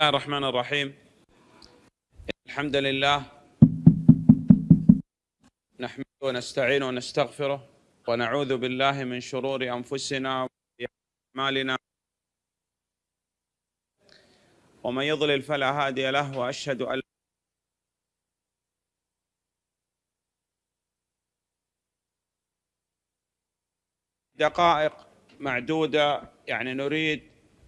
الله الرحمن الرحيم. الحمد لله. نحمده ونستعينه ونستغفره ونعوذ بالله من شرور أنفسنا وأعمالنا. ومن يضلل فلا هادي له وأشهد أن دقائق معدودة يعني نريد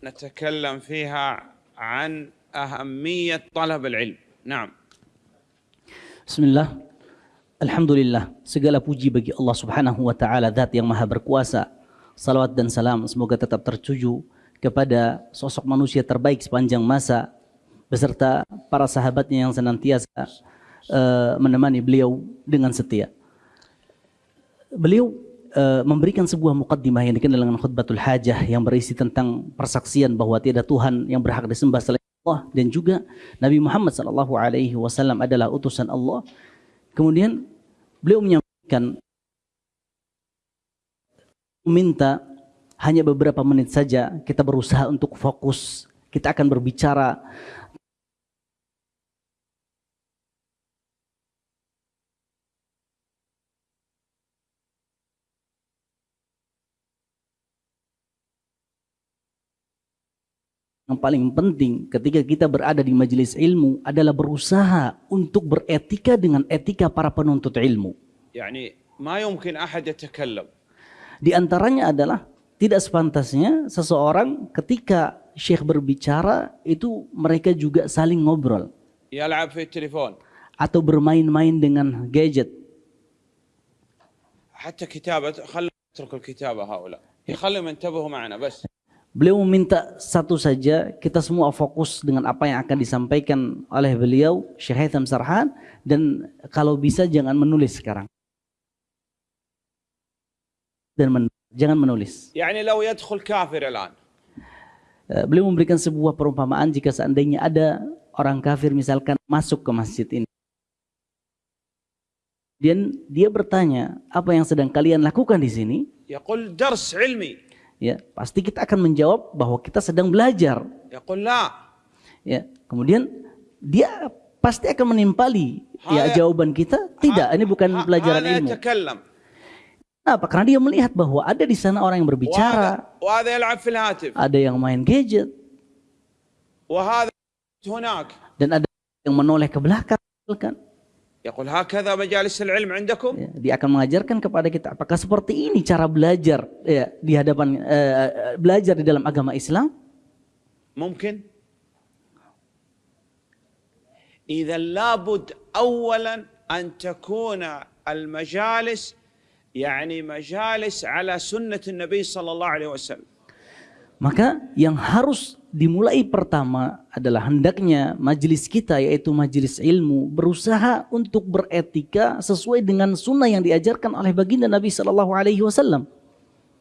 نتكلم فيها عن اهميه طلب العلم نعم Bismillah. Alhamdulillah. Segala puji bagi Allah Subhanahu wa taala zat yang maha berkuasa. Salawat dan salam semoga tetap tertuju kepada sosok manusia terbaik sepanjang masa beserta para sahabatnya yang senantiasa uh, menemani beliau dengan setia. Beliau uh, memberikan sebuah mukaddimah yang dikenal dengan khutbatul hajah yang berisi tentang persaksian bahwa tiada Tuhan yang berhak disembah selain Allah dan juga Nabi Muhammad sallallahu alaihi wasallam adalah utusan Allah. Kemudian beliau menyampaikan minta hanya beberapa menit saja kita berusaha untuk fokus. Kita akan berbicara yang paling penting ketika kita berada di majelis ilmu adalah berusaha untuk beretika dengan etika para penuntut ilmu. Yani, ma yumkin ahad. Di antaranya adalah tidak sepantasnya seseorang ketika syekh berbicara itu mereka juga saling ngobrol. Ya, via telepon Atau bermain-main dengan gadget. Hatta kitabat, khalla kitabah haula. Ya, khalla ma'ana. Beliau meminta satu saja, kita semua fokus dengan apa yang akan disampaikan oleh beliau, Syekh Haitham Sarhan, dan kalau bisa jangan menulis sekarang. Dan men jangan menulis. Yani law yadkhul kafir alan. Eh, beliau memberikan sebuah perumpamaan jika seandainya ada orang kafir misalkan masuk ke masjid ini. Dan dia bertanya, apa yang sedang kalian lakukan di sini? Yaqul dars ilmi ya pasti kita akan menjawab bahwa kita sedang belajar. Ya, ya kemudian dia pasti akan menimpali ya jawaban kita tidak ini bukan pelajaran ilmu. Kenapa? Karena dia melihat bahwa ada di sana orang yang berbicara, ada yang main gadget, dan ada yang menoleh ke belakang. يقول هكذا مجالس العلم عندكم dia akan mengajarkan kepada kita apakah seperti ini cara belajar ya, di hadapan eh, belajar di dalam agama Islam ممكن اذا لابد اولا ان تكون المجالس يعني مجالس على سنه النبي صلى الله عليه وسلم maka yang harus dimulai pertama adalah hendaknya majelis kita yaitu majelis ilmu berusaha untuk beretika sesuai dengan sunnah yang diajarkan oleh baginda Nabi Shallallahu Alaihi Wasallam.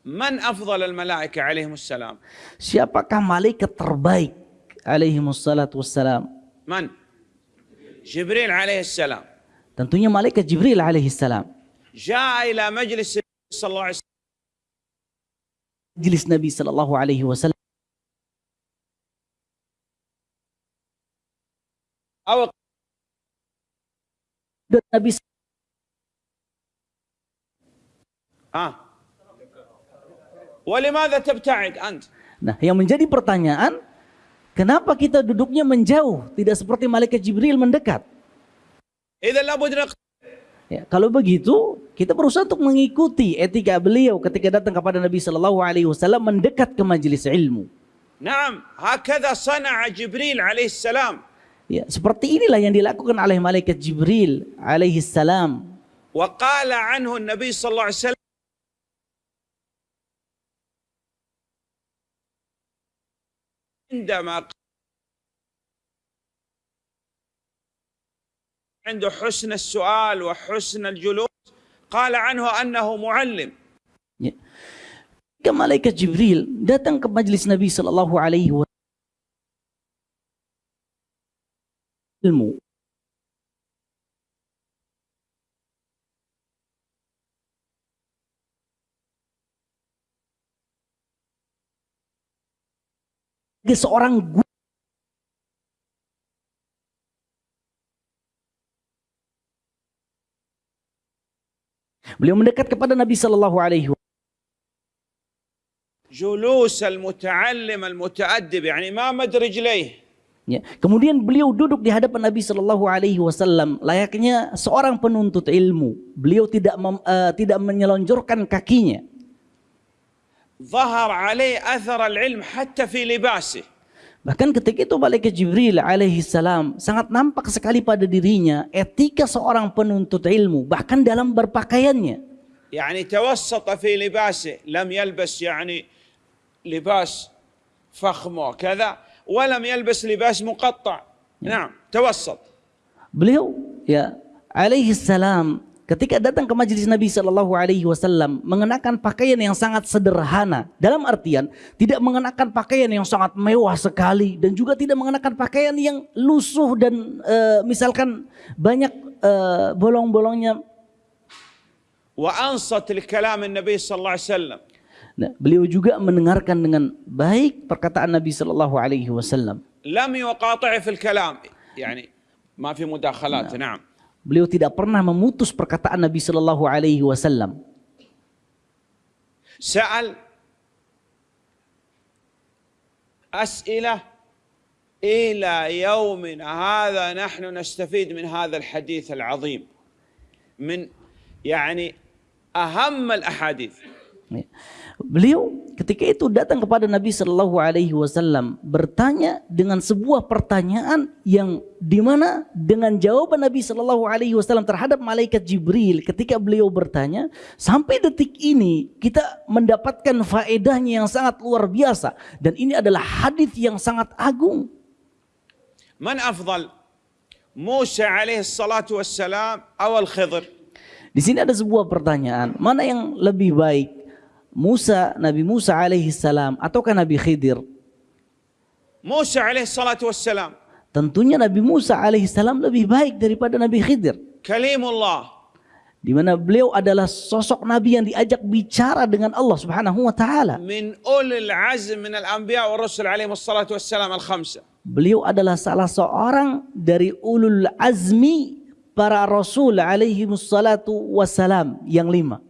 Man afdal al malaika alaihimussalam. Siapakah malaikat terbaik alaihimussalatu wassalam? Man? Jibril alaihissalam. Tentunya malaikat Jibril alaihissalam. Ja'a ila majlis sallallahu alaihi wasallam. Majlis Nabi sallallahu alaihi wasallam. Awak nggak bisa. Ah. Walimada tabta'id ant? Nah, yang menjadi pertanyaan, kenapa kita duduknya menjauh, tidak seperti malaikat Jibril mendekat? Ya, kalau begitu, kita berusaha untuk mengikuti etika beliau ketika datang kepada Nabi Shallallahu Alaihi Wasallam mendekat ke majelis ilmu. Nama. hakada sana Jibril alaihissalam. Ya, seperti inilah yang dilakukan oleh malaikat Jibril alaihi salam. وقال عنه النبي صلى الله عليه وسلم عندما عنده حسن السؤال وحسن الجلوس قال عنه انه معلم Ya. Ketika malaikat Jibril datang ke majelis Nabi Shallallahu Alaihi Wasallam الموت sebagai seorang guru Beliau mendekat kepada Nabi sallallahu alaihi جلوس المتعلم المتأدب يعني ما مد رجليه Ya. Kemudian beliau duduk di hadapan Nabi Shallallahu Alaihi Wasallam layaknya seorang penuntut ilmu. Beliau tidak mem, uh, tidak menyelonjorkan kakinya. ظهر عليه أثر العلم حتى في لباسه. Bahkan ketika itu malaikat Jibril alaihi salam sangat nampak sekali pada dirinya etika seorang penuntut ilmu bahkan dalam berpakaiannya. يعني توسط في لباسه لم يلبس يعني لباس فخم وكذا walam yalbas libas muqatta. نعم tawassat. Beliau ya alaihi salam ketika datang ke majelis Nabi Shallallahu Alaihi Wasallam mengenakan pakaian yang sangat sederhana dalam artian tidak mengenakan pakaian yang sangat mewah sekali dan juga tidak mengenakan pakaian yang lusuh dan e, misalkan banyak e, bolong-bolongnya wa ansatil kalam Nabi Sallallahu Alaihi Wasallam Nah, beliau juga mendengarkan dengan baik perkataan Nabi Shallallahu Alaihi Wasallam. Lam fil kalam, yani ma fi mudakhalat. Nah. Beliau tidak pernah memutus perkataan Nabi Shallallahu Alaihi Wasallam. Sa'al as'ilah ila hadha nahnu nastafid min hadha al-hadith al-azim min aham al-ahadith Ya. Beliau ketika itu datang kepada Nabi Shallallahu Alaihi Wasallam bertanya dengan sebuah pertanyaan yang di mana dengan jawaban Nabi Shallallahu Alaihi Wasallam terhadap malaikat Jibril ketika beliau bertanya sampai detik ini kita mendapatkan faedahnya yang sangat luar biasa dan ini adalah hadis yang sangat agung. Man afdal Musa alaihi salatu wassalam awal Khidr? Di sini ada sebuah pertanyaan, mana yang lebih baik Musa, Nabi Musa alaihi salam ataukah Nabi Khidir? Musa alaihi salatu wassalam. Tentunya Nabi Musa alaihi salam lebih baik daripada Nabi Khidir. Kalimullah. Di mana beliau adalah sosok nabi yang diajak bicara dengan Allah Subhanahu wa taala. Min ulil azm min al-anbiya wa rasul alaihi salatu wassalam al-khamsa. Beliau adalah salah seorang dari ulul azmi para rasul alaihi salatu wassalam yang lima.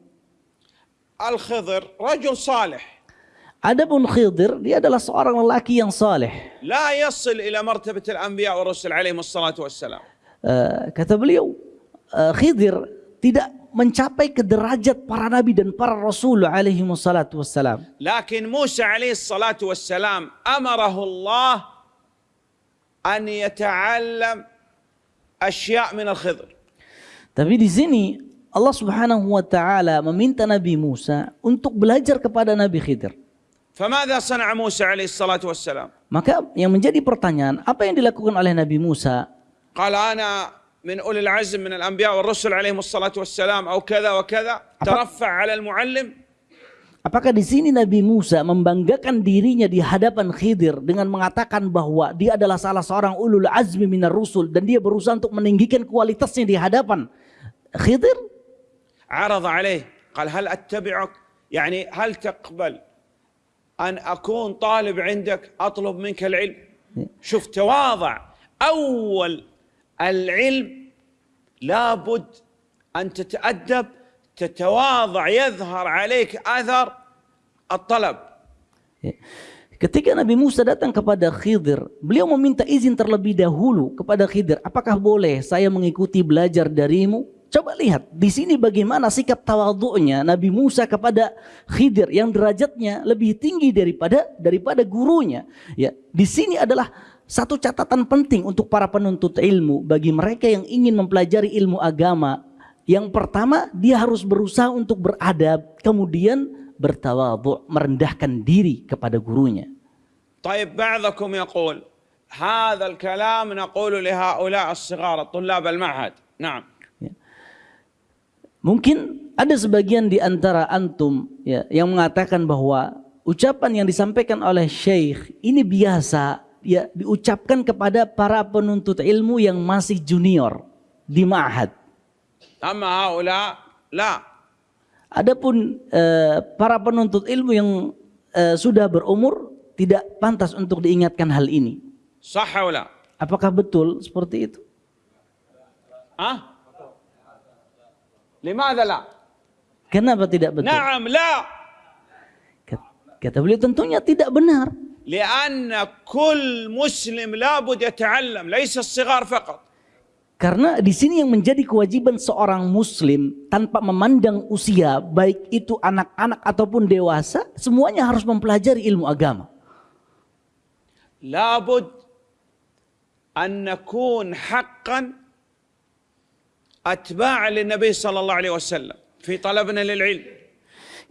الخضر رجل صالح Adapun Khidir dia adalah seorang lelaki yang saleh. لا يصل إلى مرتبة الأنبياء والرسل عليهم الصلاة والسلام Eh, kata beliau eh, Khidir tidak mencapai ke derajat para nabi dan para rasul alaihi wassalatu wassalam. لكن موسى عليه الصلاة والسلام أمره الله أن يتعلم أشياء من الخضر Tapi di sini Allah Subhanahu wa taala meminta Nabi Musa untuk belajar kepada Nabi Khidir. فماذا صنع موسى عليه الصلاة والسلام Maka yang menjadi pertanyaan, apa yang dilakukan oleh Nabi Musa? قال أنا من أولي العزم من الأنبياء والرسل عليهم الصلاة والسلام أو كذا وكذا ترفع على المعلم Apakah di sini Nabi Musa membanggakan dirinya di hadapan Khidir dengan mengatakan bahwa dia adalah salah seorang ulul azmi minar rusul dan dia berusaha untuk meninggikan kualitasnya di hadapan Khidir? عرض عليه قال هل أتبعك يعني هل تقبل أن أكون طالب عندك أطلب منك العلم شوف تواضع أول العلم لابد أن تتأدب تتواضع يظهر عليك أثر الطلب. Ketika Nabi Musa datang kepada Khidir, beliau meminta izin terlebih dahulu kepada Khidir, apakah boleh saya mengikuti belajar darimu? Coba lihat di sini bagaimana sikap tawadhu'nya Nabi Musa kepada Khidir yang derajatnya lebih tinggi daripada daripada gurunya. Ya, di sini adalah satu catatan penting untuk para penuntut ilmu bagi mereka yang ingin mempelajari ilmu agama. Yang pertama, dia harus berusaha untuk beradab, kemudian bertawadhu, merendahkan diri kepada gurunya. طيب بعضكم يقول هذا الكلام نقول لهؤلاء الصغار الطلاب المعهد نعم Mungkin ada sebagian di antara antum ya, yang mengatakan bahwa ucapan yang disampaikan oleh syekh ini biasa ya diucapkan kepada para penuntut ilmu yang masih junior di ma'had. Sama haula la. Adapun eh, para penuntut ilmu yang eh, sudah berumur tidak pantas untuk diingatkan hal ini. Sahaula. Apakah betul seperti itu? Ah? Limadha la? Kenapa tidak betul? Naam la. Kata beliau tentunya tidak benar. Lianna kull muslim labud yata'allam, laisa as-sighar faqat. Karena di sini yang menjadi kewajiban seorang muslim tanpa memandang usia, baik itu anak-anak ataupun dewasa, semuanya harus mempelajari ilmu agama. Labud an nakun haqqan أتباعا للنبي صلى الله عليه وسلم في طلبنا للعلم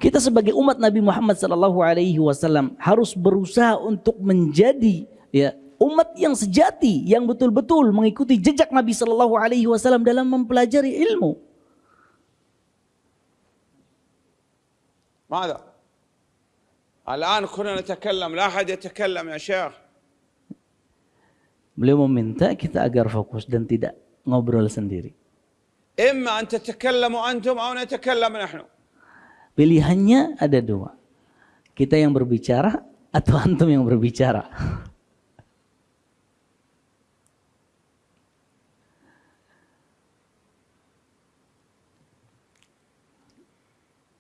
Kita sebagai umat Nabi Muhammad sallallahu alaihi wasallam harus berusaha untuk menjadi ya umat yang sejati yang betul-betul mengikuti jejak Nabi sallallahu alaihi wasallam dalam mempelajari ilmu. ماذا؟ الآن كنا نتكلم لا أحد يتكلم يا شيخ Beliau meminta kita agar fokus dan tidak ngobrol sendiri. إما أن تتكلموا أنتم أو نتكلم نحن Pilihannya ada dua. Kita yang berbicara atau antum yang berbicara.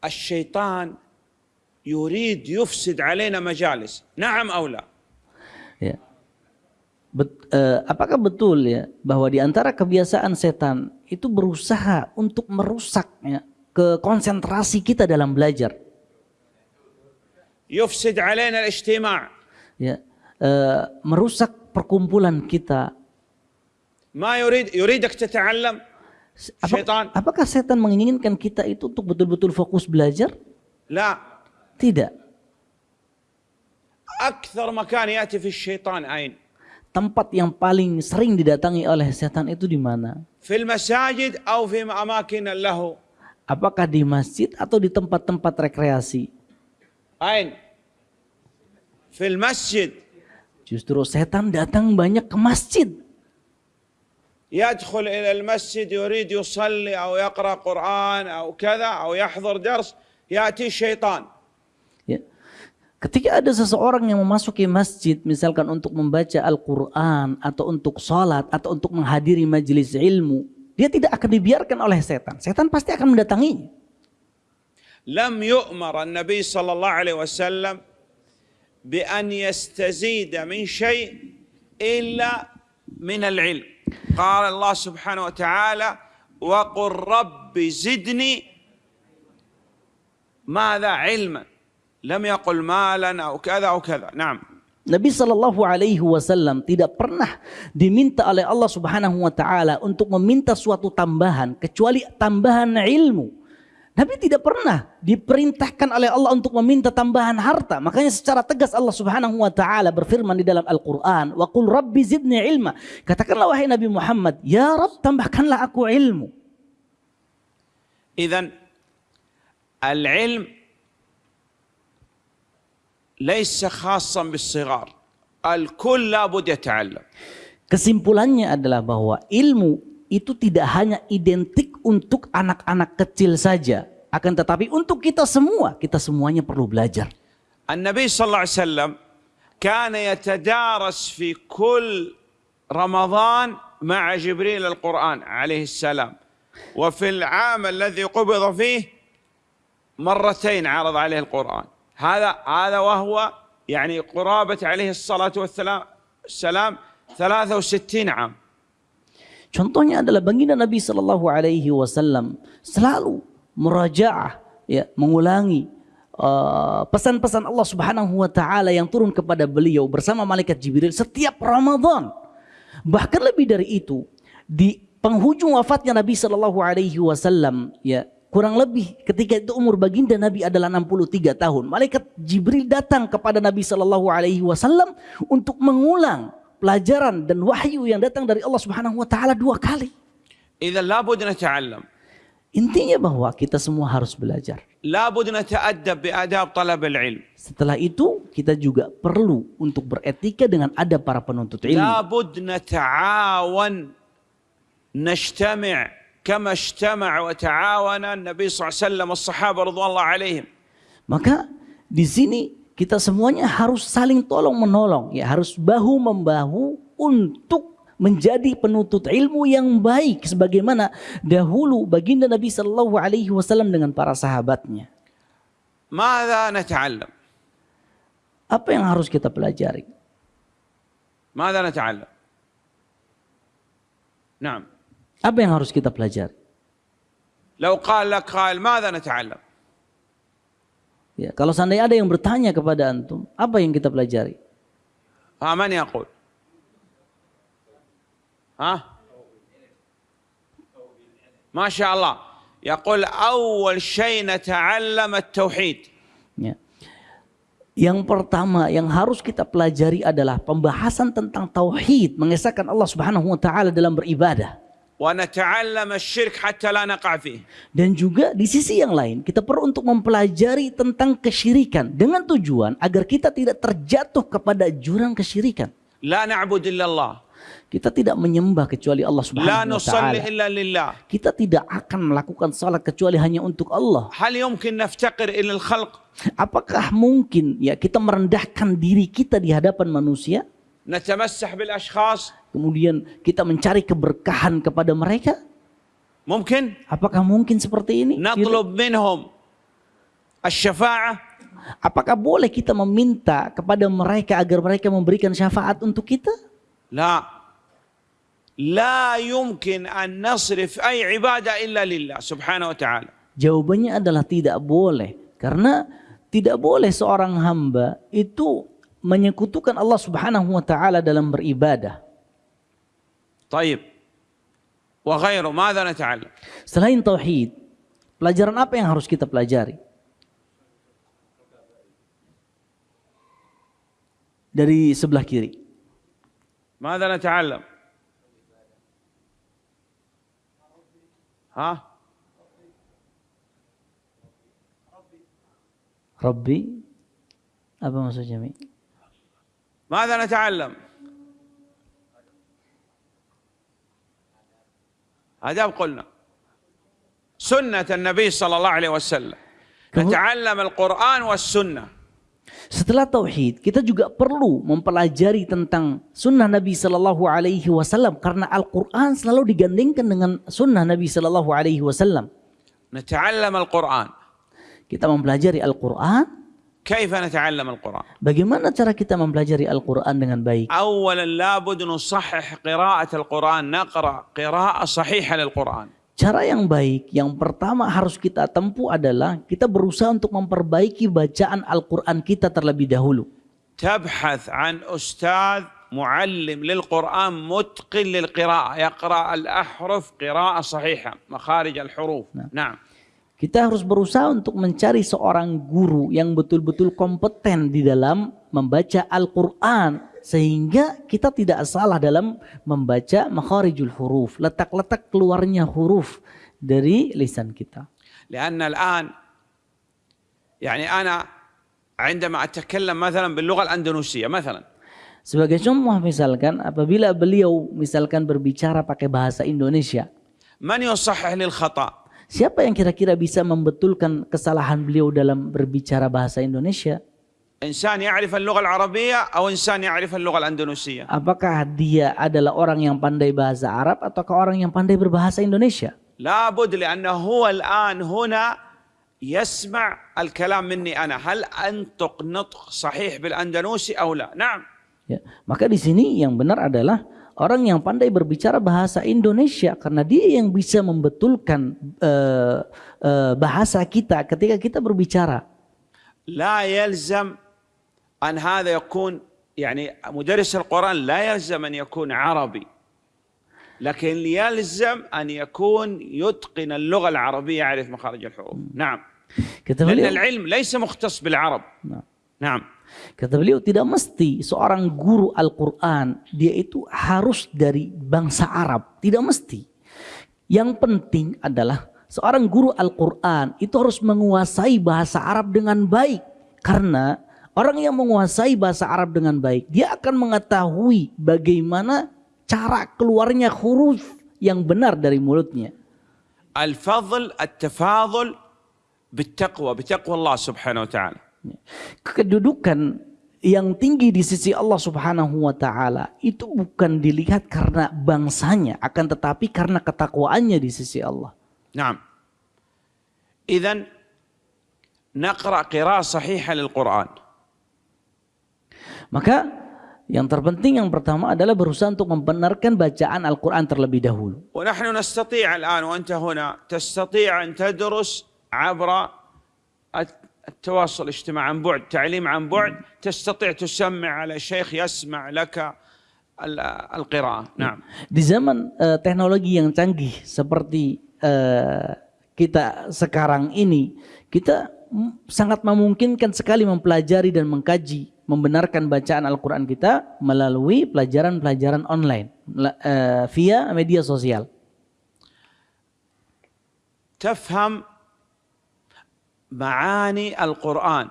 الشيطان يريد يفسد علينا مجالس نعم أو لا Ya. bet, eh, apakah betul ya bahwa di antara kebiasaan setan itu berusaha untuk merusak ya, ke konsentrasi kita dalam belajar. Yufsid alaina al-ijtima'. Ya, eh, merusak perkumpulan kita. Ma yurid yuridak tata'allam. Setan. Apakah setan menginginkan kita itu untuk betul-betul fokus belajar? La. Tidak. Akthar makan yati fi syaitan ain tempat yang paling sering didatangi oleh setan itu di mana في المساجد أو في أماكن اللهو apakah di masjid atau di tempat-tempat rekreasi أين في المسجد justru setan datang banyak ke masjid يدخل إلى المسجد يريد يصلي أو يقرأ قرآن أو كذا أو يحضر درس يأتي الشيطان Ya. Ketika ada seseorang yang memasuki masjid, misalkan untuk membaca Al-Quran, atau untuk sholat, atau untuk menghadiri majelis ilmu, dia tidak akan dibiarkan oleh setan. Setan pasti akan mendatangi. Lam yu'mar Nabi sallallahu alaihi wasallam bi an yastazida min syai' illa min al-ilm. Qala Allah subhanahu wa ta'ala wa qur rabbi zidni madha ilman. لم يقل مالا أو كذا أو كذا نعم Nabi Shallallahu Alaihi Wasallam tidak pernah diminta oleh Allah Subhanahu Wa Taala untuk meminta suatu tambahan kecuali tambahan ilmu. Nabi tidak pernah diperintahkan oleh Allah untuk meminta tambahan harta. Makanya secara tegas Allah Subhanahu Wa Taala berfirman di dalam Al-Quran, "Wa qul Rabbi zidni ilma." Katakanlah wahai Nabi Muhammad, ya Rabb tambahkanlah aku ilmu. إذا العلم ليس خاصا بالصغار. الكل لابد يتعلم. Kesimpulannya adalah bahwa ilmu itu tidak hanya identik untuk anak-anak kecil saja, akan tetapi untuk kita semua, kita semuanya perlu belajar. النبي صلى الله عليه وسلم كان يتدارس في كل رمضان مع جبريل القرآن عليه السلام وفي العام الذي قبض فيه مرتين عرض عليه القرآن هذا هذا وهو يعني قرابة عليه الصلاة والسلام السلام 63 عام Contohnya adalah baginda Nabi Shallallahu Alaihi Wasallam selalu merajaah, ya, mengulangi uh, pesan-pesan Allah Subhanahu Wa Taala yang turun kepada beliau bersama malaikat Jibril setiap Ramadan. Bahkan lebih dari itu, di penghujung wafatnya Nabi Shallallahu Alaihi Wasallam, ya Kurang lebih ketika itu umur baginda Nabi adalah 63 tahun. Malaikat Jibril datang kepada Nabi Shallallahu Alaihi Wasallam untuk mengulang pelajaran dan wahyu yang datang dari Allah Subhanahu Wa Taala dua kali. Intinya bahwa kita semua harus belajar. Setelah itu kita juga perlu untuk beretika dengan adab para penuntut ilmu. لابد نتعاون نجتمع كما اجتمع وتعاون النبي صلى الله عليه وسلم والصحابة رضوان الله عليهم Maka di sini kita semuanya harus saling tolong menolong, ya harus bahu membahu untuk menjadi penuntut ilmu yang baik sebagaimana dahulu baginda Nabi Shallallahu Alaihi Wasallam dengan para sahabatnya. ماذا نتعلم؟ Apa yang harus kita pelajari? ماذا نتعلم؟ نعم Apa yang harus kita pelajari? لو قال لك قائل ماذا نتعلم؟ Ya, kalau seandainya ada yang bertanya kepada antum, apa yang kita pelajari? ها من يقول؟ ها؟ ما شاء الله يقول أول شيء نتعلم التوحيد Ya. Yang pertama yang harus kita pelajari adalah pembahasan tentang tauhid, mengesahkan Allah Subhanahu wa taala dalam beribadah. Dan juga di sisi yang lain kita perlu untuk mempelajari tentang kesyirikan dengan tujuan agar kita tidak terjatuh kepada jurang kesyirikan. Kita tidak menyembah kecuali Allah Subhanahu wa taala. Kita tidak akan melakukan salat kecuali hanya untuk Allah. Apakah mungkin ya kita merendahkan diri kita di hadapan manusia? نتمسح بالأشخاص Kemudian kita mencari keberkahan kepada mereka? ممكن Apakah mungkin seperti ini? نطلب منهم الشفاعة Apakah boleh kita meminta kepada mereka agar mereka memberikan syafaat untuk kita? لا لا يمكن أن نصرف أي عبادة إلا لله سبحانه وتعالى Jawabannya adalah tidak boleh. Karena tidak boleh seorang hamba itu menyekutukan Allah Subhanahu wa taala dalam beribadah. Taib. Wa ghairu madza nata'allam? Selain tauhid, pelajaran apa yang harus kita pelajari? Dari sebelah kiri. Madza nata'allam? Hah? Rabbi apa maksudnya Mi? ماذا نتعلم آداب قلنا سنة النبي صلى الله عليه وسلم نتعلم القرآن والسنة Setelah tauhid, kita juga perlu mempelajari tentang sunnah Nabi Shallallahu Alaihi Wasallam karena Al-Quran selalu digandingkan dengan sunnah Nabi Shallallahu Alaihi Wasallam. نتعلم القرآن Kita mempelajari Al-Quran. كيف نتعلم القرآن Bagaimana cara kita mempelajari Al-Quran dengan baik? أولا لابد نصحح قراءة القرآن نقرأ قراءة صحيحة للقرآن Cara yang baik, yang pertama harus kita tempuh adalah kita berusaha untuk memperbaiki bacaan Al-Quran kita terlebih dahulu. تبحث عن أستاذ معلم للقرآن متقن للقراءة يقرأ الأحرف قراءة صحيحة مخارج الحروف نعم Kita harus berusaha untuk mencari seorang guru yang betul-betul kompeten di dalam membaca Al-Quran. Sehingga kita tidak salah dalam membaca makharijul huruf. Letak-letak keluarnya huruf dari lisan kita. لأن الآن يعني أنا عندما أتكلم مثلا باللغة الأندونيسية مثلا Sebagai contoh misalkan apabila beliau misalkan berbicara pakai bahasa Indonesia. من يصحح لي الخطأ Siapa yang kira-kira bisa membetulkan kesalahan beliau dalam berbicara bahasa Indonesia? Insan ya'rif al-lugha al-arabiyyah atau insan ya'rif al-lugha al-andalusiyah? Apakah dia adalah orang yang pandai bahasa Arab ataukah orang yang pandai berbahasa Indonesia? La bud li'anna huwa al-an huna yasma' al-kalam minni ana. Hal antuq nutq sahih bil-andalusi aw la? Na'am. Ya, maka di sini yang benar adalah orang yang pandai berbicara bahasa Indonesia karena dia yang bisa membetulkan eh, eh, bahasa kita ketika kita berbicara. لا يلزم أن هذا يكون يعني مدرس القرآن لا يلزم أن يكون عربي لكن يلزم أن يكون يتقن اللغة العربية يعرف مخارج الحروف نعم Kata لأن beliau, العلم ليس مختص بالعرب Nah, نعم Kata beliau tidak mesti seorang guru Al-Quran dia itu harus dari bangsa Arab. Tidak mesti. Yang penting adalah seorang guru Al-Quran itu harus menguasai bahasa Arab dengan baik. Karena orang yang menguasai bahasa Arab dengan baik dia akan mengetahui bagaimana cara keluarnya huruf yang benar dari mulutnya. Al-fadl, at-tafadl, bittaqwa, bittaqwa Allah subhanahu wa ta'ala. Kedudukan yang tinggi di sisi Allah Subhanahu wa taala itu bukan dilihat karena bangsanya akan tetapi karena ketakwaannya di sisi Allah. نعم إذا نقرأ قراءة صحيحة للقرآن Maka yang terpenting yang pertama adalah berusaha untuk membenarkan bacaan Al-Qur'an terlebih dahulu. ونحن نستطيع الآن وأنت هنا تستطيع أن تدرس عبر التواصل الاجتماعي عن بعد تعليم عن بعد تستطيع تسمع على شيخ يسمع لك القراءة نعم Di zaman uh, teknologi yang canggih seperti uh, kita sekarang ini, kita sangat memungkinkan sekali mempelajari dan mengkaji, membenarkan bacaan Al-Quran kita melalui pelajaran-pelajaran online uh, via media sosial. تفهم معاني القرآن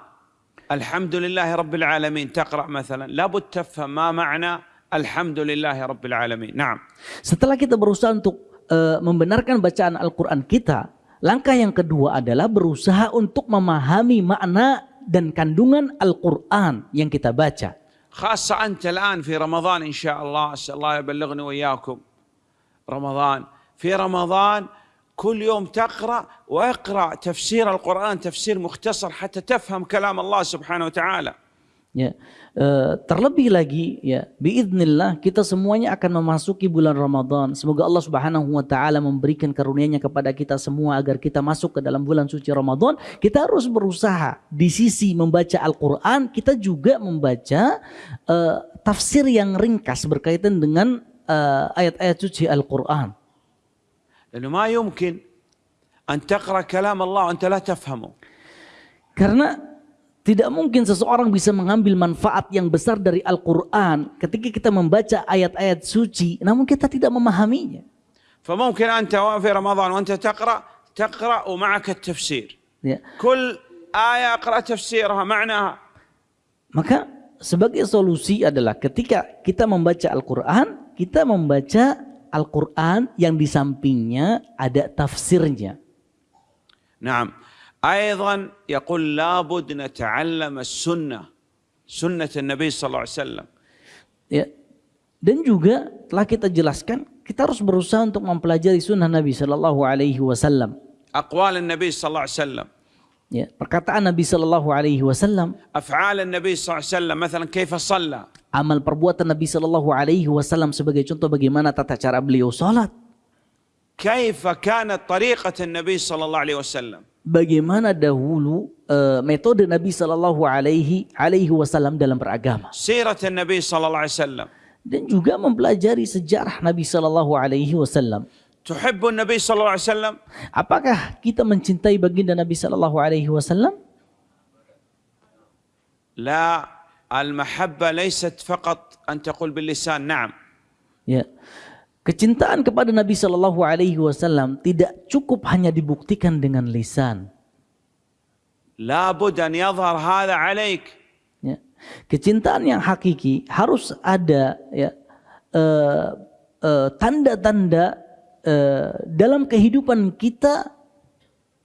الحمد لله رب العالمين تقرأ مثلا لابد تفهم ما معنى الحمد لله رب العالمين نعم Setelah kita berusaha untuk uh, membenarkan bacaan Al-Quran kita, langkah yang kedua adalah berusaha untuk memahami makna dan kandungan Al-Quran yang kita baca. خاصة أنت الآن في رمضان إن شاء الله أسأل الله يبلغني وإياكم رمضان في رمضان كل يوم تقرأ واقرأ تفسير القرآن تفسير مختصر حتى تفهم كلام الله سبحانه وتعالى Ya, uh, terlebih lagi ya, biidznillah kita semuanya akan memasuki bulan Ramadan. Semoga Allah Subhanahu wa taala memberikan karunia-Nya kepada kita semua agar kita masuk ke dalam bulan suci Ramadan. Kita harus berusaha di sisi membaca Al-Qur'an, kita juga membaca uh, tafsir yang ringkas berkaitan dengan ayat-ayat uh, suci Al-Qur'an. لأنه ما يمكن أن تقرأ كلام الله وأنت لا تفهمه. Karena tidak mungkin seseorang bisa mengambil manfaat yang besar dari Al-Quran ketika kita membaca ayat-ayat suci, namun kita tidak memahaminya. فممكن أنت في رمضان وأنت تقرأ تقرأ ومعك التفسير. Ya. كل آية أقرأ تفسيرها معناها. Maka sebagai solusi adalah ketika kita membaca Al-Quran, kita membaca Al-Quran yang di sampingnya ada tafsirnya. نعم أيضا يقول لابد نتعلم السنة سنة النبي صلى الله عليه وسلم Ya. Dan juga telah kita jelaskan, kita harus berusaha untuk mempelajari sunnah Nabi Shallallahu Alaihi Wasallam. أقوال النبي صلى الله عليه وسلم ya, perkataan Nabi sallallahu alaihi wasallam af'al Nabi sallallahu alaihi wasallam misalnya kaifa shalla amal perbuatan Nabi sallallahu alaihi wasallam sebagai contoh bagaimana tata cara beliau salat. Kaifa kanat tariqat Nabi sallallahu alaihi wasallam? Bagaimana dahulu uh, metode Nabi sallallahu alaihi alaihi wasallam dalam beragama? Sirat Nabi sallallahu alaihi wasallam. Dan juga mempelajari sejarah Nabi sallallahu alaihi wasallam. Tuhibbu Nabi sallallahu alaihi wasallam? Apakah kita mencintai baginda Nabi sallallahu alaihi wasallam? La, al-mahabba laysat faqat an taqul bil lisan, na'am. Ya. Kecintaan kepada Nabi Shallallahu Alaihi Wasallam tidak cukup hanya dibuktikan dengan lisan. Labud an yadhhar hadha alaik. Ya. Kecintaan yang hakiki harus ada ya eh, eh, tanda-tanda uh, uh, tanda -tanda Eh, dalam kehidupan kita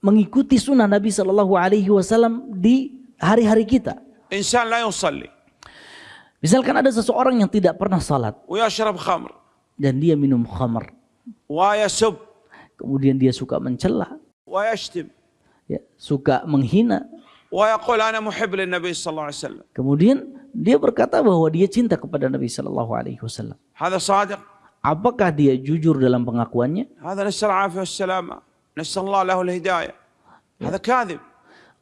mengikuti sunnah Nabi Shallallahu Alaihi Wasallam di hari-hari kita. Insan la. Misalkan ada seseorang yang tidak pernah salat. Dan dia minum khamr. Kemudian dia suka mencela. Ya, suka menghina. Kemudian dia berkata bahwa dia cinta kepada Nabi Shallallahu alaihi wasallam. Apakah dia jujur dalam pengakuannya? هذا نسأل العافية والسلامة نسأل الله له الهداية هذا كاذب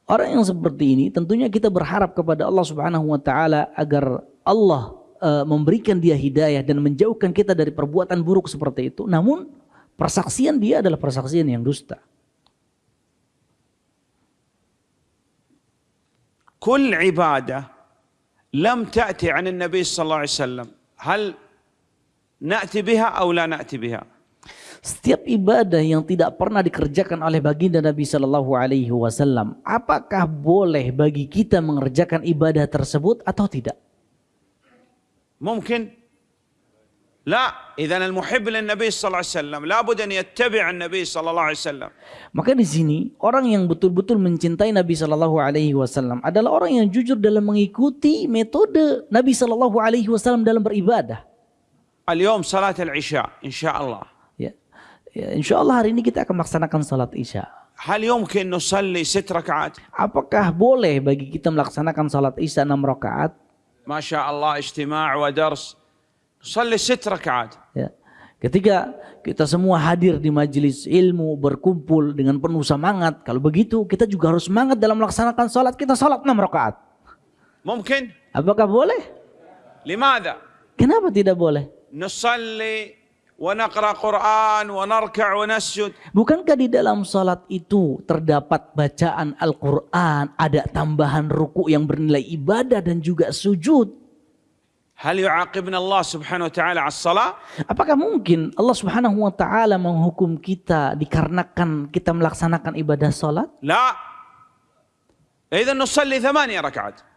Orang yang seperti ini tentunya kita berharap kepada Allah Subhanahu wa taala agar Allah uh, memberikan dia hidayah dan menjauhkan kita dari perbuatan buruk seperti itu. Namun persaksian dia adalah persaksian yang dusta. كل عبادة لم تأتي عن النبي صلى الله عليه وسلم هل نأتي بها أو لا نأتي بها Setiap ibadah yang tidak pernah dikerjakan oleh baginda Nabi Shallallahu Alaihi Wasallam, apakah boleh bagi kita mengerjakan ibadah tersebut atau tidak? ممكن لا إذا المحب للنبي صلى الله عليه وسلم لابد أن يتبع النبي صلى الله عليه وسلم Maka di sini orang yang betul-betul mencintai Nabi Shallallahu Alaihi Wasallam adalah orang yang jujur dalam mengikuti metode Nabi Shallallahu Alaihi Wasallam dalam beribadah. اليوم صلاة العشاء إن شاء الله Ya, ya insya Allah hari ini kita akan melaksanakan salat isya. هل يمكن نصلي ست ركعات Apakah boleh bagi kita melaksanakan salat isya 6 rakaat? ما شاء الله اجتماع ودرس نصلي ست ركعات Ya. Ketika kita semua hadir di majelis ilmu, berkumpul dengan penuh semangat. Kalau begitu, kita juga harus semangat dalam melaksanakan salat. Kita salat 6 rakaat. ممكن Apakah boleh? لماذا Kenapa tidak boleh? nusalli wa naqra Quran wa narka' wa nasjud. Bukankah di dalam salat itu terdapat bacaan Al-Qur'an, ada tambahan ruku yang bernilai ibadah dan juga sujud? Hal yu'aqibna Allah Subhanahu wa taala as-salah? Apakah mungkin Allah Subhanahu wa taala menghukum kita dikarenakan kita melaksanakan ibadah salat? La. Idzan nusalli 8 rakaat.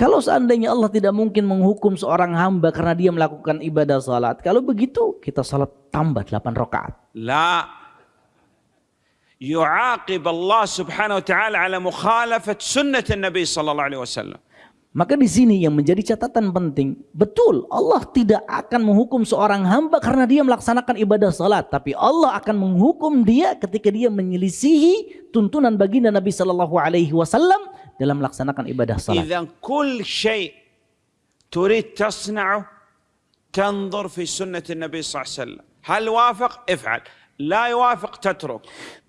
Kalau seandainya Allah tidak mungkin menghukum seorang hamba karena dia melakukan ibadah salat. Kalau begitu kita salat tambah 8 rakaat. La. Yu'aqib Allah Subhanahu wa taala ala mukhalafat sunnah Nabi sallallahu alaihi wasallam. Maka di sini yang menjadi catatan penting, betul Allah tidak akan menghukum seorang hamba karena dia melaksanakan ibadah salat, tapi Allah akan menghukum dia ketika dia menyelisihi tuntunan baginda Nabi sallallahu alaihi wasallam dalam melaksanakan ibadah salat. إذا كل شيء تريد تصنعه تنظر في سنة النبي صلى الله عليه وسلم. هل وافق؟ افعل. لا يوافق تترك.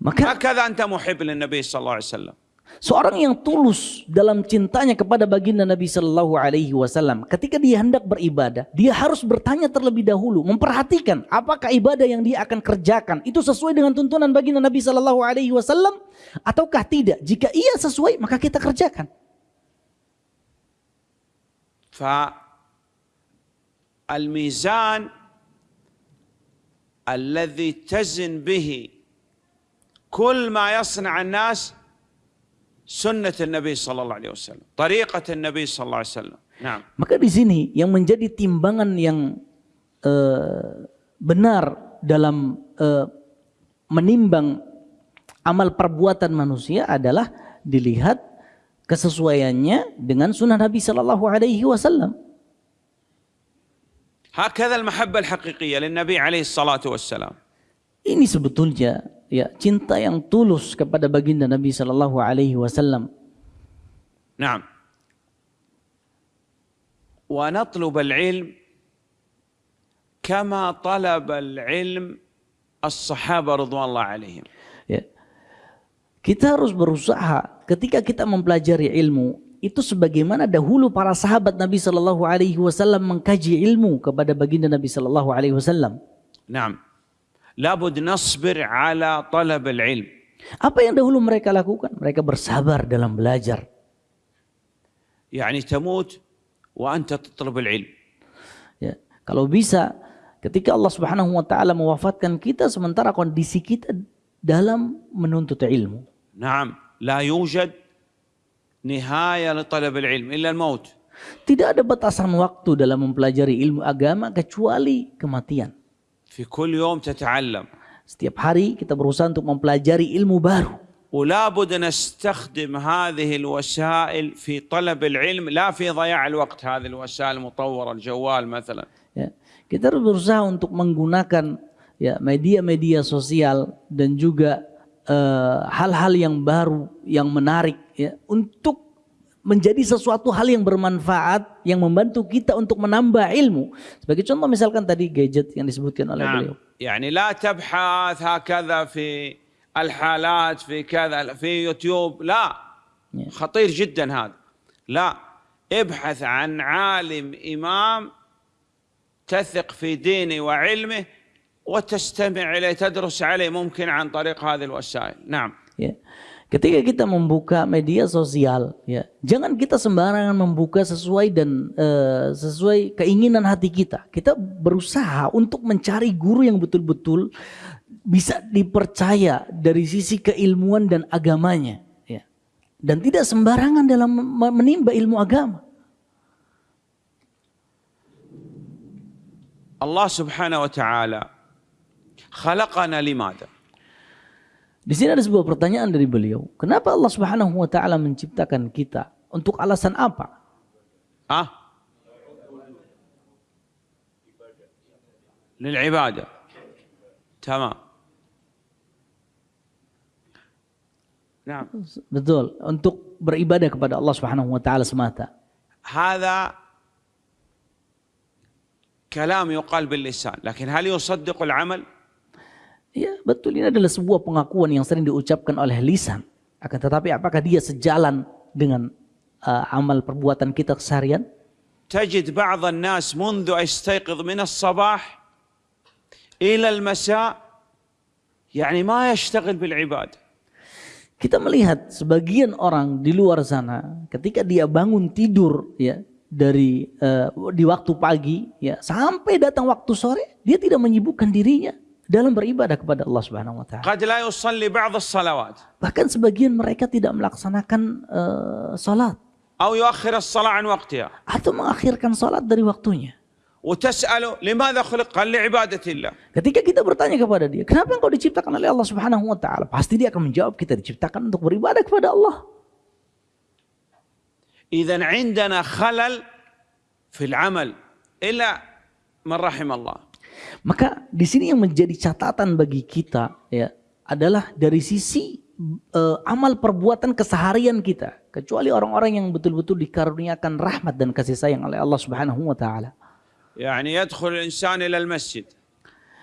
Maka هكذا أنت محب للنبي صلى الله عليه وسلم. seorang yang tulus dalam cintanya kepada baginda Nabi Shallallahu Alaihi Wasallam, ketika dia hendak beribadah, dia harus bertanya terlebih dahulu, memperhatikan apakah ibadah yang dia akan kerjakan itu sesuai dengan tuntunan baginda Nabi Shallallahu Alaihi Wasallam ataukah tidak. Jika iya sesuai, maka kita kerjakan. فالميزان الذي تزن به كل ما يصنع الناس سنة النبي صلى الله عليه وسلم طريقة النبي صلى الله عليه وسلم نعم Maka di sini yang menjadi timbangan yang eh, benar dalam eh, menimbang amal perbuatan manusia adalah dilihat kesesuaiannya dengan sunnah Nabi Shallallahu Alaihi Wasallam. هكذا المحبة الحقيقية للنبي عليه الصلاة والسلام Ini sebetulnya ya cinta yang tulus kepada baginda Nabi shallallahu alaihi wasallam. Naam. Wa natlub al-ilm kama talab al-ilm as-sahaba. Ya. Kita harus berusaha ketika kita mempelajari ilmu itu sebagaimana dahulu para sahabat Nabi shallallahu alaihi wasallam mengkaji ilmu kepada baginda Nabi shallallahu alaihi wasallam. Naam labud nasbir ala talab al-ilm. Apa yang dahulu mereka lakukan? Mereka bersabar dalam belajar. Yani tamut wa anta tatlab ilm. Ya, kalau bisa ketika Allah Subhanahu wa taala mewafatkan kita sementara kondisi kita dalam menuntut ilmu. Naam, la yujad nihaya li talab ilm illa al-maut. Tidak ada batasan waktu dalam mempelajari ilmu agama kecuali kematian. في كل يوم تتعلم Setiap hari kita berusaha untuk mempelajari ilmu baru. ولا بد نستخدم هذه الوسائل في طلب العلم لا في ضياع الوقت هذه الوسائل المطورة الجوال مثلا Ya, kita harus berusaha untuk menggunakan ya media-media sosial dan juga eh, hal-hal yang baru, yang menarik ya untuk menjadi sesuatu hal yang bermanfaat yang membantu kita untuk menambah ilmu. Sebagai contoh misalkan tadi gadget yang disebutkan oleh beliau. نعم يعني لا تبحث هكذا في الحالات في كذا في يوتيوب لا. خطير جدا هذا لا ابحث عن عالم إمام تثق في دينه وعلمه وتستمع إليه تدرس عليه ممكن عن طريق هذه الوسائل نعم Ya. Ketika kita membuka media sosial, ya, jangan kita sembarangan membuka sesuai dan uh, sesuai keinginan hati kita. Kita berusaha untuk mencari guru yang betul-betul bisa dipercaya dari sisi keilmuan dan agamanya, ya. Dan tidak sembarangan dalam menimba ilmu agama. Allah Subhanahu wa taala khalaqana limada? Di sini ada sebuah pertanyaan dari beliau. Kenapa Allah Subhanahu wa taala menciptakan kita? Untuk alasan apa? Ah? Lil ibadah. Tamam. Nah. Betul, untuk beribadah kepada Allah Subhanahu wa taala semata. Hada kalam yuqal bil lisan, lakin hal yusaddiq al amal? Ya, betul ini adalah sebuah pengakuan yang sering diucapkan oleh lisan. Akan tetapi apakah dia sejalan dengan uh, amal perbuatan kita keseharian? تجد بعض الناس منذ يستيقظ من الصباح إلى المساء يعني ما يشتغل بالعبادة Kita melihat sebagian orang di luar sana ketika dia bangun tidur ya dari uh, di waktu pagi ya sampai datang waktu sore dia tidak menyibukkan dirinya dalam beribadah kepada Allah Subhanahu wa taala. قد لا يصلي بعض الصلوات Bahkan sebagian mereka tidak melaksanakan uh, salat أو يؤخر الصلاة عن وقتها atau mengakhirkan salat dari waktunya. وتسأله لماذا خلق قال لعبادة الله Ketika kita bertanya kepada dia, kenapa engkau diciptakan oleh Allah Subhanahu wa taala? Pasti dia akan menjawab kita diciptakan untuk beribadah kepada Allah. إذا عندنا خلل في العمل إلا من رحم الله Maka di sini yang menjadi catatan bagi kita ya adalah dari sisi uh, amal perbuatan keseharian kita kecuali orang-orang yang betul-betul dikaruniakan rahmat dan kasih sayang oleh Allah Subhanahu wa taala. Yani yadkhul insan ila masjid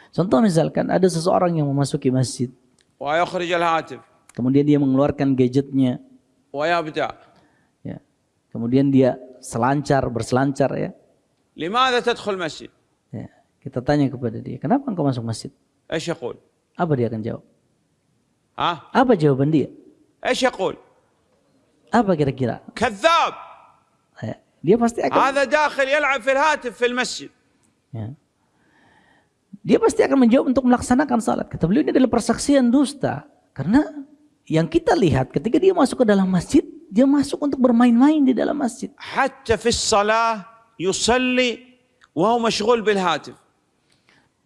Contoh misalkan ada seseorang yang memasuki masjid. Wa yakhrij al-hatif. Kemudian dia mengeluarkan gadgetnya. Wa yabda. Ya. Kemudian dia selancar berselancar ya. Limadha tadkhul masjid? Kita tanya kepada dia, kenapa engkau masuk masjid? Eh, Asyakul. Apa dia akan jawab? Hah? Apa jawaban dia? Eh, Asyakul. Apa kira-kira? Kadzab. Ya, dia pasti akan. Ada dakhil yal'ab fil hatif fil masjid. Ya. Dia pasti akan menjawab untuk melaksanakan salat. Kata beliau ini adalah persaksian dusta. Karena yang kita lihat ketika dia masuk ke dalam masjid, dia masuk untuk bermain-main di dalam masjid. Hatta fis salah yusalli wa hu mashghul bil hatif.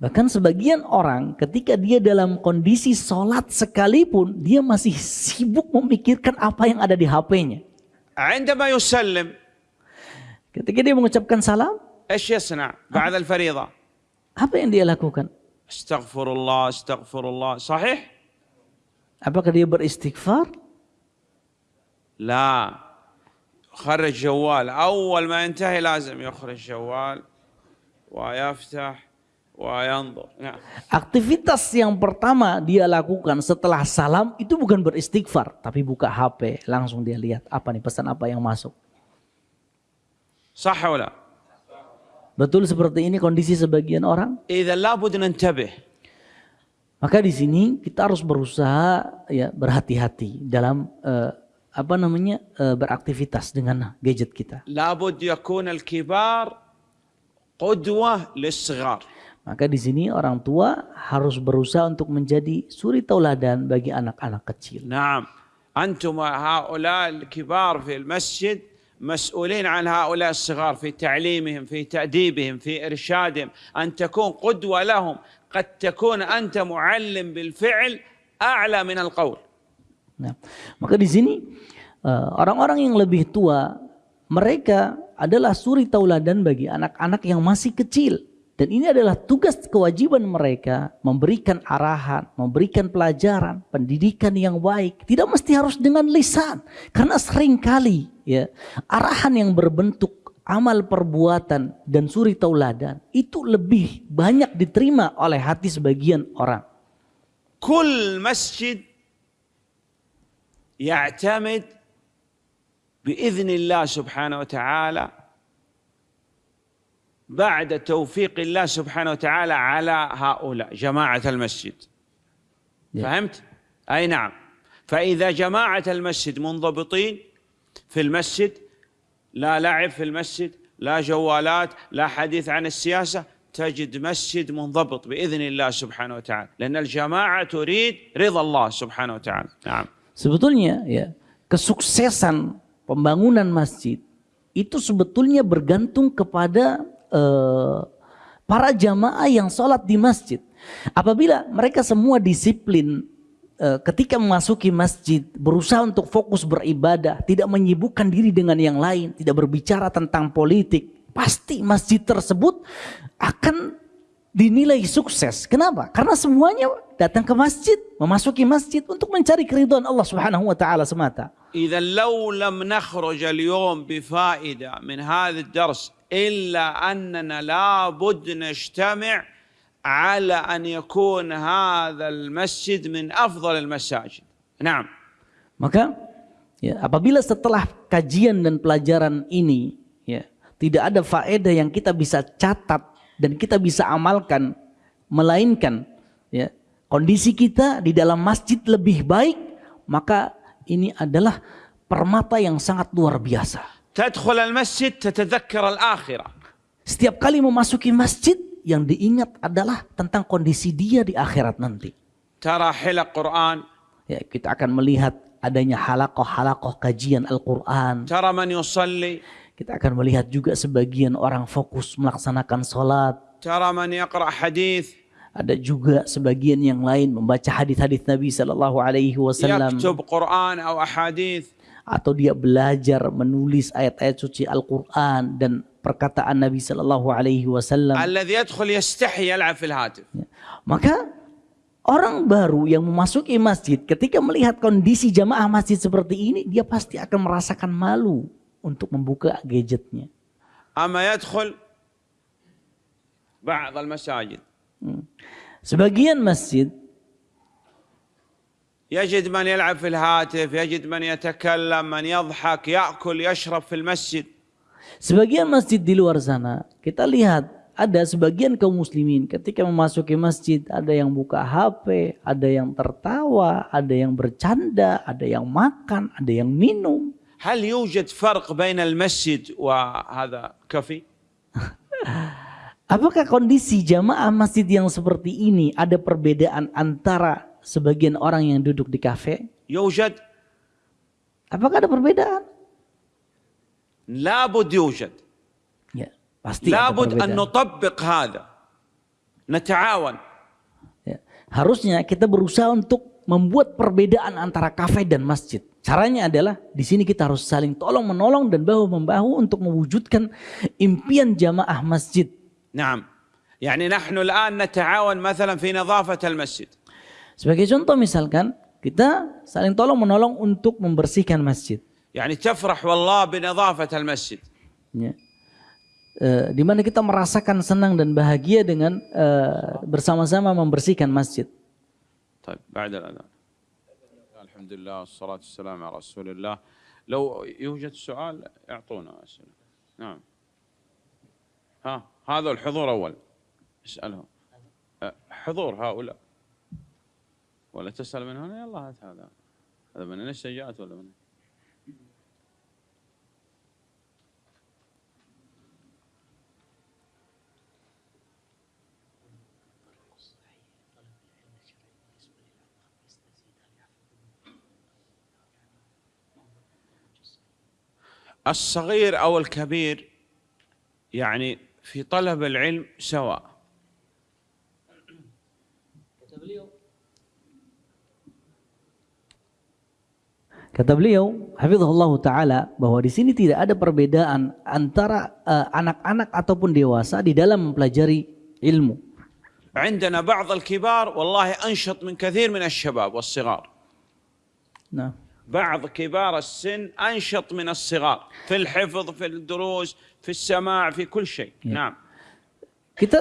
Bahkan sebagian orang ketika dia dalam kondisi sholat sekalipun, dia masih sibuk memikirkan apa yang ada di HP-nya. عندما يسلم Ketika dia mengucapkan salam, ايش يصنع بعد الفريضة apa yang dia lakukan? استغفر الله استغفر الله صحيح Apakah dia beristighfar? لا خرج جوال اول ما ينتهي لازم يخرج جوال ويفتح وينظر نعم Ya, ya. Aktivitas yang pertama dia lakukan setelah salam itu bukan beristighfar, tapi buka HP, langsung dia lihat apa nih pesan apa yang masuk. Sahola. Betul seperti ini kondisi sebagian orang? Maka di sini kita harus berusaha ya berhati-hati dalam uh, apa namanya uh, beraktivitas dengan gadget kita. Labud yakun al-kibar qudwah lis Maka di sini orang tua harus berusaha untuk menjadi suri tauladan bagi anak-anak kecil. نعم أنتم هؤلاء الكبار في المسجد مسؤولين عن هؤلاء الصغار في تعليمهم في تأديبهم في إرشادهم أن تكون قدوة لهم قد تكون أنت معلم بالفعل أعلى من القول Nah, maka di sini eh, orang-orang yang lebih tua mereka adalah suri tauladan bagi anak-anak yang masih kecil Dan ini adalah tugas kewajiban mereka memberikan arahan, memberikan pelajaran, pendidikan yang baik. Tidak mesti harus dengan lisan. Karena sering kali ya, arahan yang berbentuk amal perbuatan dan suri tauladan itu lebih banyak diterima oleh hati sebagian orang. Kul masjid ya'tamid biiznillah subhanahu wa ta'ala بعد توفيق الله سبحانه وتعالى على هؤلاء جماعة المسجد. يا. فهمت؟ أي نعم. فإذا جماعة المسجد منضبطين في المسجد لا لعب في المسجد لا جوالات لا حديث عن السياسة تجد مسجد منضبط بإذن الله سبحانه وتعالى. لأن الجماعة تريد رضا الله سبحانه وتعالى. نعم. Sebetulnya ya kesuksesan pembangunan masjid itu sebetulnya bergantung kepada eh, para jamaah yang sholat di masjid. Apabila mereka semua disiplin eh, ketika memasuki masjid, berusaha untuk fokus beribadah, tidak menyibukkan diri dengan yang lain, tidak berbicara tentang politik, pasti masjid tersebut akan dinilai sukses. Kenapa? Karena semuanya datang ke masjid, memasuki masjid untuk mencari keridhaan Allah Subhanahu wa taala semata. إذا لو لم نخرج اليوم بفائدة من هذا الدرس إلا أننا لابد نجتمع على أن يكون هذا المسجد من أفضل المساجد نعم Maka ya, apabila setelah kajian dan pelajaran ini ya, tidak ada faedah yang kita bisa catat dan kita bisa amalkan melainkan ya, kondisi kita di dalam masjid lebih baik maka ini adalah permata yang sangat luar biasa. تدخل المسجد تتذكر الآخرة Setiap kali memasuki masjid yang diingat adalah tentang kondisi dia di akhirat nanti. ترى حلق قرآن Ya, kita akan melihat adanya halakoh-halakoh kajian Al-Quran. ترى من يصلي Kita akan melihat juga sebagian orang fokus melaksanakan sholat. ترى من يقرأ حديث Ada juga sebagian yang lain membaca hadis-hadis Nabi Sallallahu Alaihi Wasallam يكتب قرآن أو أحاديث atau dia belajar menulis ayat-ayat suci Al-Qur'an dan perkataan Nabi sallallahu alaihi wasallam. Ya. Maka Orang baru yang memasuki masjid ketika melihat kondisi jamaah masjid seperti ini dia pasti akan merasakan malu untuk membuka gadgetnya. Hmm. Sebagian masjid يجد من يلعب في الهاتف يجد من يتكلم من يضحك يأكل يشرب في المسجد Sebagian masjid di luar sana, kita lihat ada sebagian kaum muslimin ketika memasuki masjid, ada yang buka HP, ada yang tertawa, ada yang bercanda, ada yang makan, ada yang minum. هل يوجد فرق بين المسجد وهذا كافي؟ Apakah kondisi jamaah masjid yang seperti ini ada perbedaan antara sebagian orang yang duduk di kafe? يوجد Apakah ada perbedaan? لابد يوجد Ya, pasti ada لابد أن perbedaan. نطبق هذا نتعاون Ya, Harusnya kita berusaha untuk membuat perbedaan antara kafe dan masjid. Caranya adalah di sini kita harus saling tolong menolong dan bahu membahu untuk mewujudkan impian jamaah masjid. نعم يعني نحن الآن نتعاون مثلا في نظافة المسجد Sebagai contoh misalkan kita saling tolong menolong untuk membersihkan masjid. يعني تفرح والله بنظافة المسجid Ya. Eh, di mana kita merasakan senang dan bahagia dengan eh, bersama-sama membersihkan masjid. طيب بعد الأذان الحمد لله والصلاة والسلام على رسول الله لو يوجد سؤال اعطونا أسئلة نعم ها هذا الحضور أول اسألهم أه، حضور هؤلاء ولا تسأل من هنا يلا هات هذا. هذا من السجات ولا من؟ الصغير أو الكبير يعني في طلب العلم سواء. Kata beliau, hafizahullah taala bahwa di sini tidak ada perbedaan antara eh, anak-anak ataupun dewasa di dalam mempelajari ilmu. عندنا بعض الكبار والله أنشط من كثير من الشباب والصغار Nah, بعض كبار السن أنشط من الصغار في الحفظ في الدروس في السماع في كل شيء نعم kita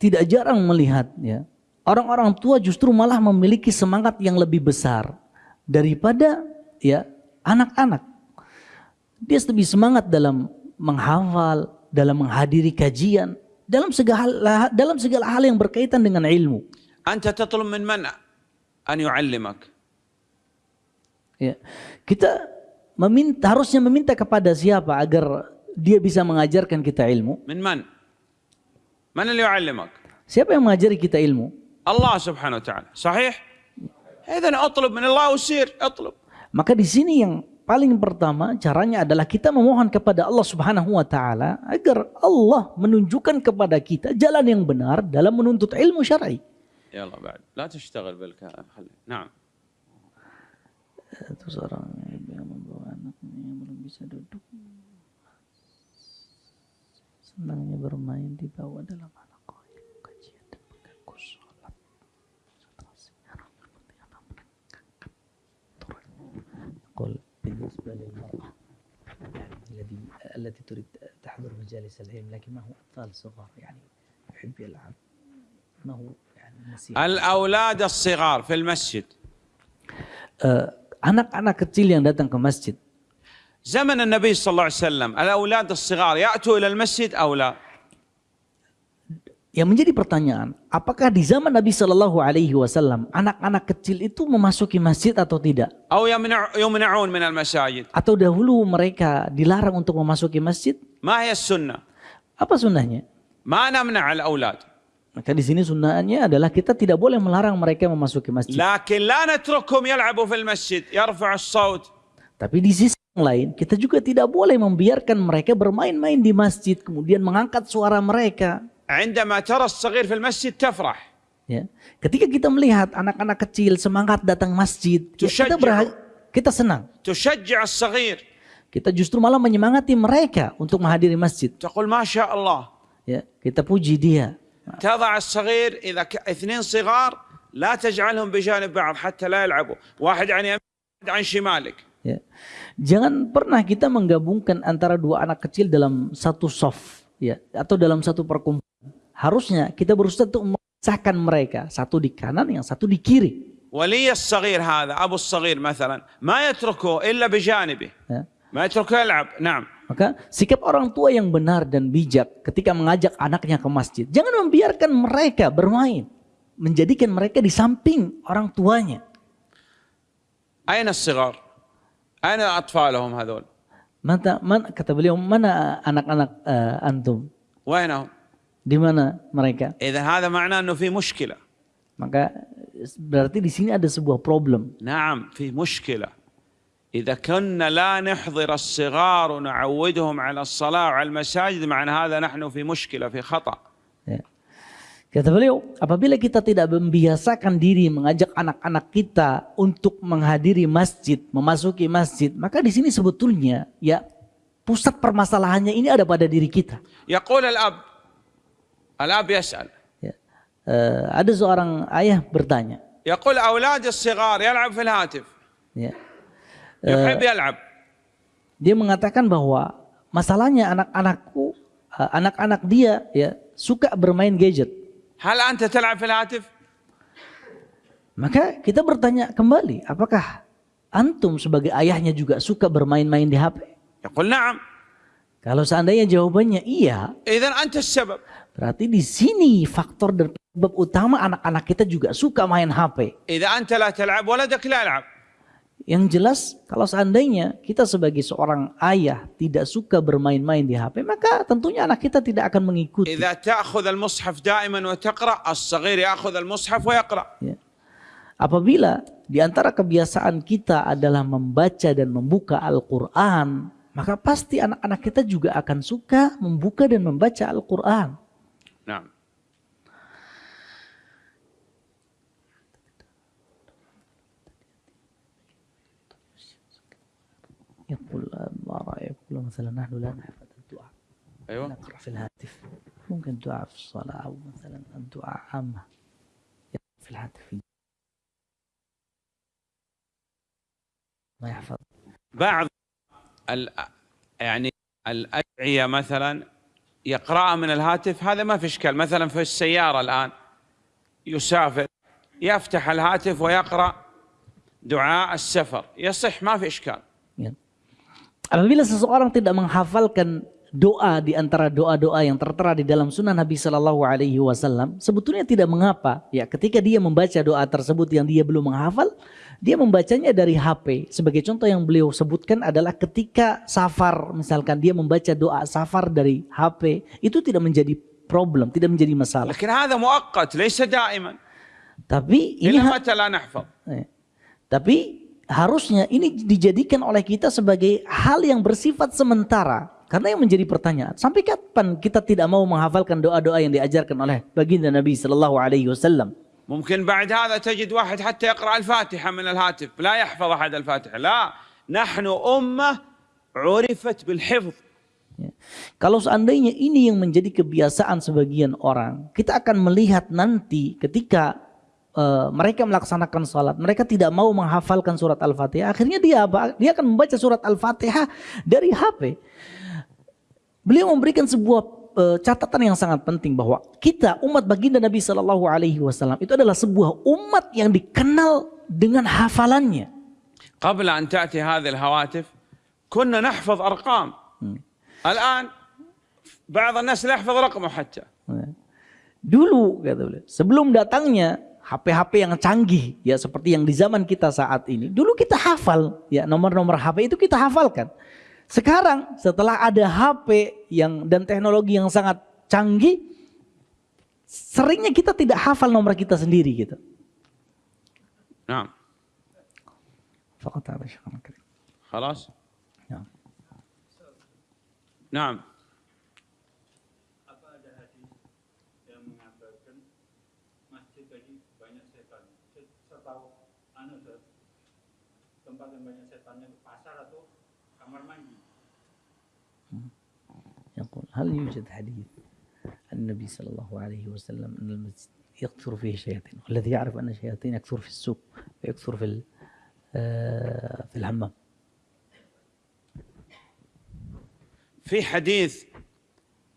tidak jarang melihat ya orang-orang tua justru malah memiliki semangat yang lebih besar daripada ya anak-anak dia lebih semangat dalam menghafal, dalam menghadiri kajian, dalam segala dalam segala hal yang berkaitan dengan ilmu. Anta tatlub min man an yu'allimak. Ya. Kita meminta harusnya meminta kepada siapa agar dia bisa mengajarkan kita ilmu? Min man? Man yang yu'allimak? Siapa yang mengajari kita ilmu? Allah Subhanahu wa taala. Sahih? اذا اطلب من الله وسير اطلب Maka di sini yang paling pertama caranya adalah kita memohon kepada Allah Subhanahu wa taala agar Allah menunjukkan kepada kita jalan yang benar dalam menuntut ilmu syar'i. يلا بعد لا تشتغل بالكلام خلي نعم Itu seorang ibu yang membawa anaknya yang belum bisa duduk. Senangnya bermain di bawah dalam بالنسبة للمرأة يعني الذي التي تريد تحضر مجالس العلم لكن ما هو أطفال صغار؟ يعني يحب يلعب. ما هو يعني الأولاد الصغار في المسجد. Eh, anak-anak kecil yang datang ke masjid زمن النبي صلى الله عليه وسلم الأولاد الصغار يأتوا إلى المسجد أو لا؟ Yang menjadi pertanyaan, apakah di zaman Nabi Shallallahu Alaihi Wasallam anak-anak kecil itu memasuki masjid atau tidak? Atau dahulu mereka dilarang untuk memasuki masjid? Apa sunnahnya? Maka di sini sunnahnya adalah kita tidak boleh melarang mereka memasuki masjid. Tapi di sisi yang lain, kita juga tidak boleh membiarkan mereka bermain-main di masjid, kemudian mengangkat suara mereka. عندما ترى الصغير في المسجد تفرح Ya. Ketika kita melihat anak-anak kecil semangat datang masjid, ya kita Tusyajja'u. berha- kita senang. تشجع الصغير Kita justru malah menyemangati mereka untuk menghadiri masjid. تقول ما شاء الله Ya, kita puji dia. تضع الصغير إذا ك... اثنين صغار لا تجعلهم بجانب بعض حتى لا يلعبوا واحد عن يمينك واحد عن شمالك Ya. Jangan pernah kita menggabungkan antara dua anak kecil dalam satu soft, ya, atau dalam satu perkumpulan. Harusnya kita berusaha untuk memisahkan mereka, satu di kanan, yang satu di kiri. ولي الصغير هذا أبو الصغير مثلا ما يتركه إلا بجانبه Ya. ما يتركه يلعب نعم Maka sikap orang tua yang benar dan bijak ketika mengajak anaknya ke masjid, jangan membiarkan mereka bermain, menjadikan mereka di samping orang tuanya. أين الصغار أين أطفالهم هذول Mata, mana, kata beliau, mana anak-anak eh, antum? وينهم Di mana mereka? إذا هذا معناه أنه في مشكلة Maka berarti di sini ada sebuah problem. نعم في مشكلة إذا كنا لا نحضر الصغار ونعودهم على الصلاة وعلى المساجد معنى هذا نحن في مشكلة في خطأ Ya. Kata beliau, apabila kita tidak membiasakan diri mengajak anak-anak kita untuk menghadiri masjid, memasuki masjid, maka di sini sebetulnya ya pusat permasalahannya ini ada pada diri kita. يقول الأب Al-ab. Ya. Uh, ada seorang ayah bertanya. Yaqul awlad as-sighar yal'ab fil hatif. Ya. Uh, Dia mengatakan bahwa masalahnya anak-anakku eh, anak-anak dia ya suka bermain gadget. Hal anta tal'ab fil hatif? Maka kita bertanya kembali, apakah antum sebagai ayahnya juga suka bermain-main di HP? Yaqul na'am. Kalau seandainya jawabannya iya, إذن أنت السبب Berarti di sini faktor dan penyebab utama anak-anak kita juga suka main HP. Yang jelas kalau seandainya kita sebagai seorang ayah tidak suka bermain-main di HP, maka tentunya anak kita tidak akan mengikuti. Ya. Apabila di antara kebiasaan kita adalah membaca dan membuka Al-Quran, maka pasti anak-anak kita juga akan suka membuka dan membaca Al-Quran. يقول ما رأيك؟ يقول مثلا نحن لا نحفظ الدعاء. أيوة. نقرأ في الهاتف. ممكن دعاء في الصلاة أو مثلا الدعاء عامة. في الهاتف. ما يحفظ. بعض ال يعني الأدعية مثلا يقرأها من الهاتف هذا ما في إشكال. مثلا في السيارة الآن يسافر يفتح الهاتف ويقرأ دعاء السفر. يصح ما في إشكال. Ya. Apabila seseorang tidak menghafalkan doa di antara doa-doa yang tertera di dalam sunnah Nabi Shallallahu Alaihi Wasallam, sebetulnya tidak mengapa. Ya, ketika dia membaca doa tersebut yang dia belum menghafal, dia membacanya dari HP. Sebagai contoh yang beliau sebutkan adalah ketika safar, misalkan dia membaca doa safar dari HP, itu tidak menjadi problem, tidak menjadi masalah. Tapi ini eh, tapi harusnya ini dijadikan oleh kita sebagai hal yang bersifat sementara. Karena yang menjadi pertanyaan, sampai kapan kita tidak mau menghafalkan doa-doa yang diajarkan oleh baginda Nabi Sallallahu Alaihi Wasallam? ممكن بعد هذا تجد واحد حتى يقرأ الفاتحة من الهاتف لا يحفظ أحد الفاتحة لا نحن أمة عرفت بالحفظ Ya. Kalau seandainya ini yang menjadi kebiasaan sebagian orang, kita akan melihat nanti ketika uh, mereka melaksanakan sholat, mereka tidak mau menghafalkan surat Al-Fatihah. Akhirnya dia apa? Dia akan membaca surat Al-Fatihah dari HP. Beliau memberikan sebuah uh, catatan yang sangat penting bahwa kita umat baginda Nabi Shallallahu Alaihi Wasallam itu adalah sebuah umat yang dikenal dengan hafalannya. قبل أن تأتي هذه الهواتف كنا نحفظ أرقام الآن بعض الناس لا يحفظ رقمه حتى Dulu kata beliau, sebelum datangnya HP-HP yang canggih ya seperti yang di zaman kita saat ini. Dulu kita hafal ya nomor-nomor HP itu kita hafalkan. Sekarang setelah ada HP yang dan teknologi yang sangat canggih seringnya kita tidak hafal nomor kita sendiri gitu. Nah. Fakat Nah. هل يوجد حديث النبي صلى الله عليه وسلم أن المسجد يكثر فيه الشياطين والذي يعرف أن الشياطين يكثر في السوق ويكثر في آه، في الحمام. في حديث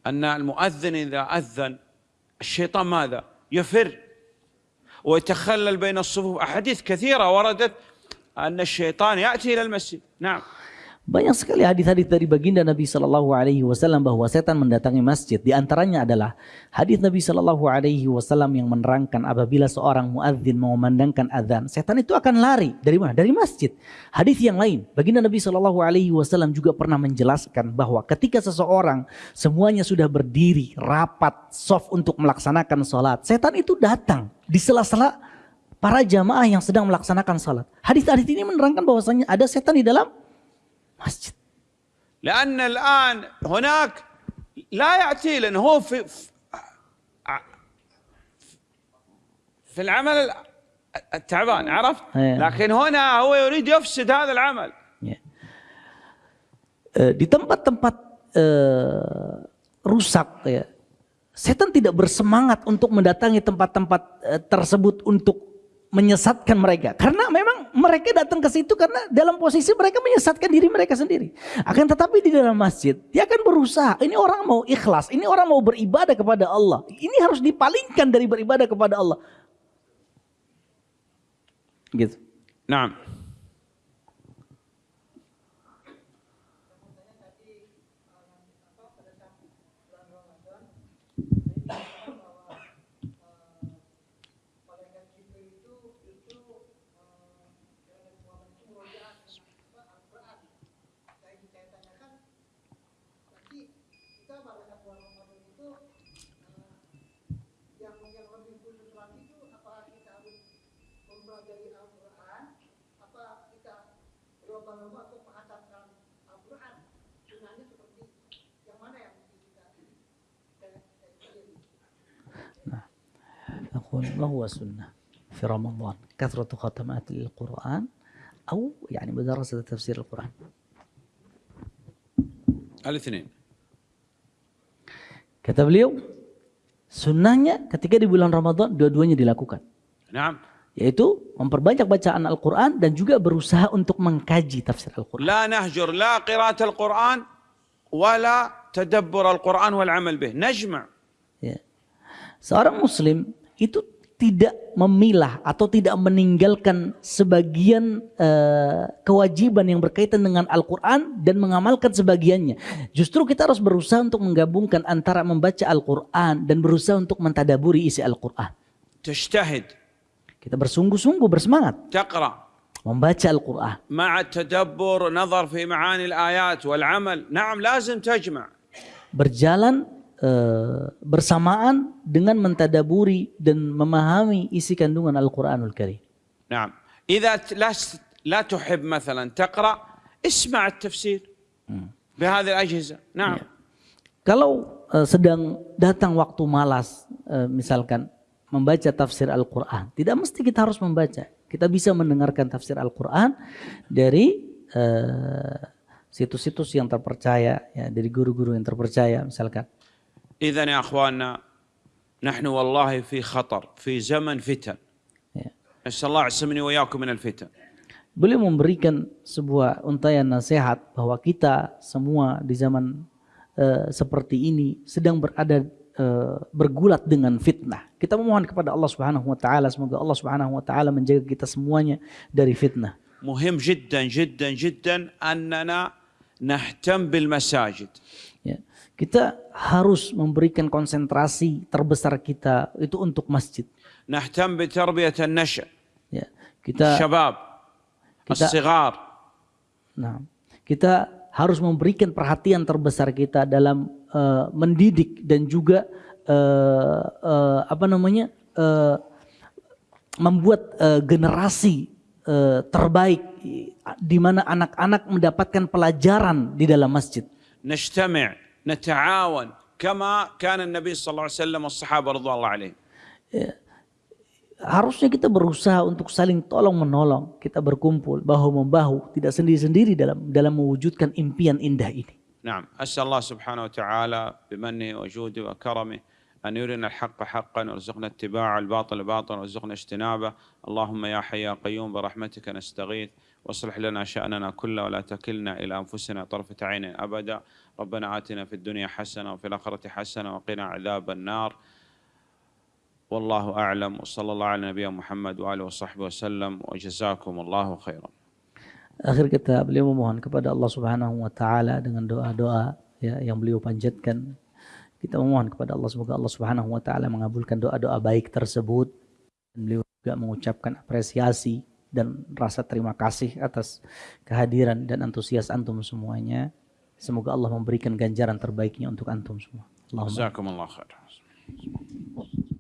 أن المؤذن إذا أذن الشيطان ماذا؟ يفر. ويتخلل بين الصفوف. أحاديث كثيرة وردت أن الشيطان يأتي إلى المسجد. نعم. Banyak sekali hadis-hadis dari baginda Nabi Shallallahu Alaihi Wasallam bahwa setan mendatangi masjid. Di antaranya adalah hadis Nabi Shallallahu Alaihi Wasallam yang menerangkan apabila seorang muadzin mengumandangkan adzan, setan itu akan lari dari mana? Dari masjid. Hadis yang lain, baginda Nabi Shallallahu Alaihi Wasallam juga pernah menjelaskan bahwa ketika seseorang semuanya sudah berdiri rapat soft untuk melaksanakan sholat, setan itu datang di sela-sela para jamaah yang sedang melaksanakan sholat. Hadis-hadis ini menerangkan bahwasanya ada setan di dalam masjid. لأن الآن هناك لا يأتي لأنه هو في في العمل التعبان عرفت؟ إيه. لكن هنا هو يريد يفسد هذا العمل Ya. Eh, di tempat-tempat eh, rusak ya, setan tidak bersemangat untuk mendatangi tempat-tempat eh, tersebut untuk menyesatkan mereka. Karena memang mereka datang ke situ karena dalam posisi mereka menyesatkan diri mereka sendiri. Akan tetapi di dalam masjid, dia akan berusaha. Ini orang mau ikhlas, ini orang mau beribadah kepada Allah. Ini harus dipalingkan dari beribadah kepada Allah. Gitu. Nah, أقول ما هو السنة في رمضان كثرة ختمات للقرآن أو يعني مدرسة تفسير القرآن الاثنين Kata beliau, sunnahnya ketika di bulan Ramadan dua-duanya dilakukan. نعم Yaitu memperbanyak bacaan Al-Quran dan juga berusaha untuk mengkaji tafsir Al-Quran. لا نهجر لا قراءة القرآن ولا تدبر القرآن والعمل به نجمع Ya. Seorang muslim itu tidak memilah atau tidak meninggalkan sebagian eh, kewajiban yang berkaitan dengan Al-Quran dan mengamalkan sebagiannya. Justru kita harus berusaha untuk menggabungkan antara membaca Al-Quran dan berusaha untuk mentadaburi isi Al-Quran. Kita bersungguh-sungguh bersemangat. Taqra. Membaca Al-Quran. Ma'a tadabbur, nazar fi ma'ani al-ayat wal-amal. Naam, lazim tajma' berjalan bersamaan dengan mentadaburi dan memahami isi kandungan Al-Quranul Karim. نعم إذا ت- لست لا تحب مثلا تقرأ اسمع التفسير بهذه الأجهزة نعم Kalau eh, sedang datang waktu malas, eh, misalkan membaca tafsir Al-Quran, tidak mesti kita harus membaca. Kita bisa mendengarkan tafsir Al-Quran dari eh, situs-situs yang terpercaya, ya, dari guru-guru yang terpercaya, misalkan. إذا يا أخواننا نحن والله في خطر في زمن فتن Ya. نسأل الله يعصمني وإياكم من الفتن Beliau memberikan sebuah untayan nasihat bahwa kita semua di zaman eh, seperti ini sedang berada eh, bergulat dengan fitnah. Kita memohon kepada Allah Subhanahu wa taala semoga Allah Subhanahu wa taala menjaga kita semuanya dari fitnah. مهم جدا جدا جدا nahtam bil masajid. Ya. Kita harus memberikan konsentrasi terbesar kita itu untuk masjid. Nahtam bi tarbiyatan nasya. Ya. Kita syabab, kita, as-sighar. Nah, kita harus memberikan perhatian terbesar kita dalam uh, mendidik dan juga uh, uh, apa namanya? Uh, membuat uh, generasi eh, terbaik di mana anak-anak mendapatkan pelajaran di dalam masjid. نجتمع نتعاون كما كان النبي صلى الله عليه وسلم والصحابة رضوان الله عليهم Harusnya kita berusaha untuk saling tolong menolong, kita berkumpul bahu membahu, tidak sendiri-sendiri dalam dalam mewujudkan impian indah ini. نعم أسأل الله سبحانه وتعالى بمنه وجوده وكرمه أن يرنا الحق حقا وارزقنا اتباعه الباطل باطلا وارزقنا اجتنابه. اللهم يا حي يا قيوم برحمتك نستغيث. واصلح لنا شأننا كله ولا تكلنا إلى أنفسنا طرفة عين أبدا. ربنا آتنا في الدنيا حسنة وفي الآخرة حسنة وقنا عذاب النار. والله أعلم وصلى الله على نبينا محمد وآله وصحبه وسلم وجزاكم الله خيرا. Akhir kata beliau memohon kepada Allah Subhanahu wa taala dengan doa-doa ya, yang beliau panjatkan. Kita memohon kepada Allah semoga Allah Subhanahu wa taala mengabulkan doa-doa baik tersebut. Dan beliau juga mengucapkan apresiasi dan rasa terima kasih atas kehadiran dan antusias antum semuanya. Semoga Allah memberikan ganjaran terbaiknya untuk antum semua. Allahumma.